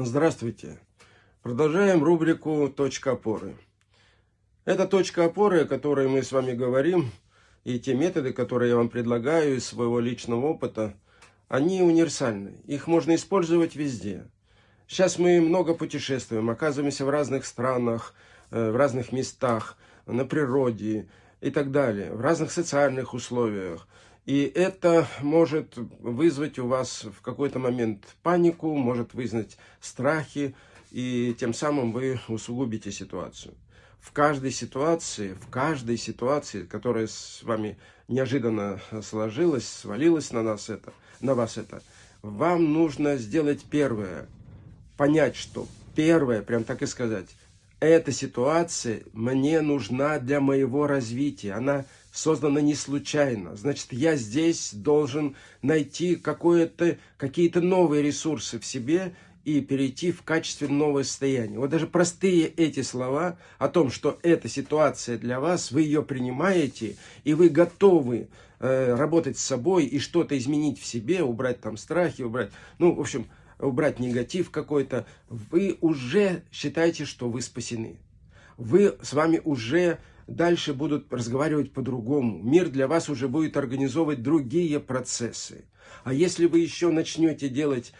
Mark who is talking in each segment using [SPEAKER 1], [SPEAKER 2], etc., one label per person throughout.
[SPEAKER 1] Здравствуйте! Продолжаем рубрику «Точка опоры». Это точка опоры, о которой мы с вами говорим, и те методы, которые я вам предлагаю из своего личного опыта, они универсальны. Их можно использовать везде. Сейчас мы много путешествуем, оказываемся в разных странах, э, в разных местах, на природе и так далее, в разных социальных условиях. И это может вызвать у вас в какой-то момент панику, может вызвать страхи, и тем самым вы усугубите ситуацию. В каждой ситуации, в каждой ситуации, которая с вами неожиданно сложилась, свалилась на нас это, на вас это, вам нужно сделать первое, понять, что первое, прям так и сказать, эта ситуация мне нужна для моего развития, она создана не случайно. Значит, я здесь должен найти какие-то новые ресурсы в себе и перейти в качестве нового состояния. Вот даже простые эти слова о том, что эта ситуация для вас, вы ее принимаете, и вы готовы э, работать с собой и что-то изменить в себе, убрать там страхи, убрать, ну, в общем, убрать негатив какой-то, вы уже считаете, что вы спасены. Вы с вами уже дальше будут разговаривать по-другому. Мир для вас уже будет организовывать другие процессы. А если вы еще начнете делать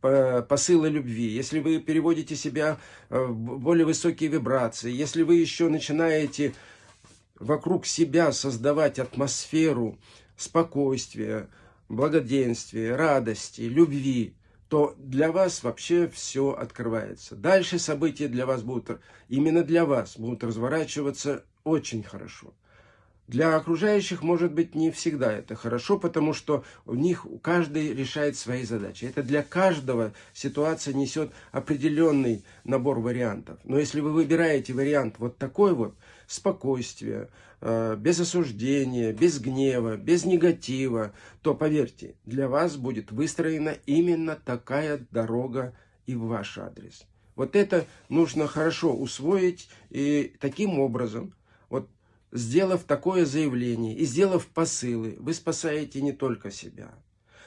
[SPEAKER 1] посылы любви, если вы переводите себя э, в более высокие вибрации, если вы еще начинаете вокруг себя создавать атмосферу спокойствия, благоденствия, радости, любви, то для вас вообще все открывается. Дальше события для вас будут, именно для вас, будут разворачиваться очень хорошо. Для окружающих, может быть, не всегда это хорошо, потому что у них каждый решает свои задачи. Это для каждого ситуация несет определенный набор вариантов. Но если вы выбираете вариант вот такой вот, спокойствие, э, без осуждения, без гнева, без негатива, то, поверьте, для вас будет выстроена именно такая дорога и в ваш адрес. Вот это нужно хорошо усвоить и таким образом сделав такое заявление и сделав посылы, вы спасаете не только себя.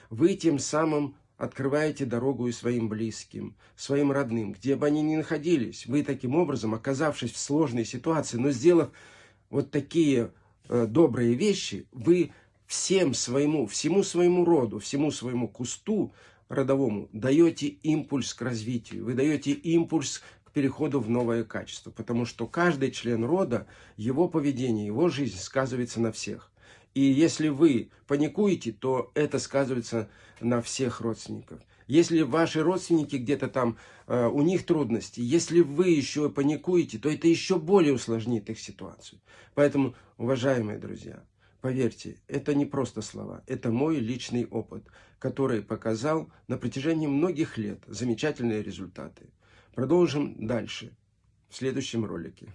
[SPEAKER 1] Вы тем самым открываете дорогу и своим близким, своим родным, где бы они ни находились. Вы таким образом, оказавшись в сложной ситуации, но сделав вот такие э, добрые вещи, вы всем своему, всему своему роду, всему своему кусту родовому даете импульс к развитию, вы даете импульс переходу в новое качество. Потому что каждый член рода, его поведение, его жизнь сказывается на всех. И если вы паникуете, то это сказывается на всех родственников. Если ваши родственники где-то там, э, у них трудности, если вы еще паникуете, то это еще более усложнит их ситуацию. Поэтому, уважаемые друзья, поверьте, это не просто слова, это мой личный опыт, который показал на протяжении многих лет замечательные результаты. Продолжим дальше в следующем ролике.